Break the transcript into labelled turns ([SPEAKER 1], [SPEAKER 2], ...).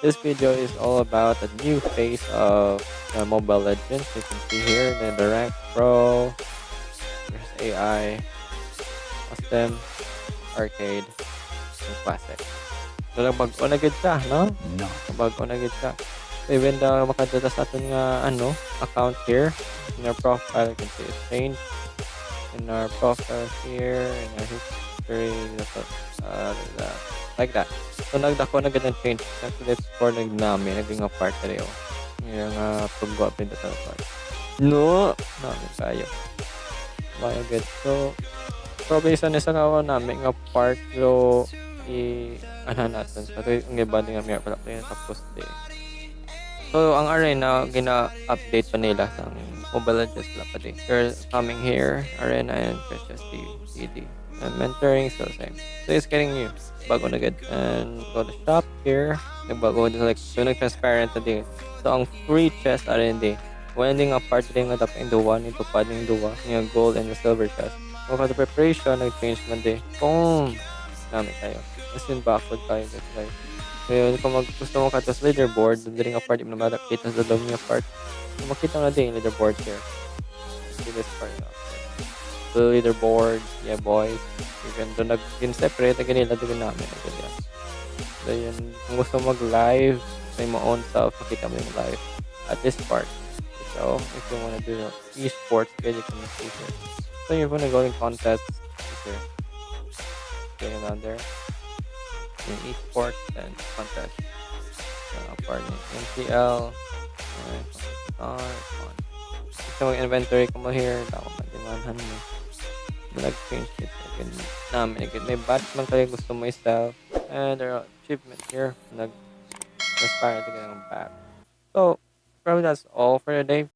[SPEAKER 1] This video is all about the new phase of uh, Mobile Legends. You can see here the, the rank pro, there's AI, custom, arcade, and classic. So nagbago na gid siya, no?
[SPEAKER 2] No.
[SPEAKER 1] Nagbago na gid siya. So even though makadata sa aton nga ano, account here in our profile, you can see it's changed in our profile here, in our history, uh, like that. So nagdako na ang change. Actually, it's for nagnami, naging nga part rin oh. Yung uh, paggawa din sa part. No, nami kayo. Maya good. So, probably isa na sa kawa namin nga part so i ano natin so, ang iba din nga may pala kaya tapos di. So, ang arena, gina-update pa nila sa Mobile Legends pala pa din. They're coming here, arena and Precious CD. And mentoring, still same. So, it's getting new. Bago na good. And go to shop here. Nagbago din like, so nag-transparent na din. So, ang free chest R&D. When nga part din nga dapat yung duwa, nito pa din yung gold and the silver chest. So, for the preparation, nag-change man din. Boom! Namin tayo. As in, backward tayo. Guys. Ngayon, kung mag, gusto mo ka sa leaderboard, doon din ang part, yung makita sa dome yung part. So, makita mo na din yung leaderboard here. See this part. Uh, the leaderboard, yeah boys. You can doon nag-separate na ganila doon namin. Ganyan. So, yun, kung gusto mag-live sa mo own self, makita mo yung live at this part. So, if you want to do esports, can see here. So, you're going to go in contest here. Going down there. In esports and contest. Uh, pardon. MCL. Star. One. Gusto mo inventory ko mo here. Dako madimanhan mo. Nag-change it. Again, namin. Again, may batch man kayo gusto mo i-style. And there are achievement here. Nag transparent again back. So, probably that's all for today.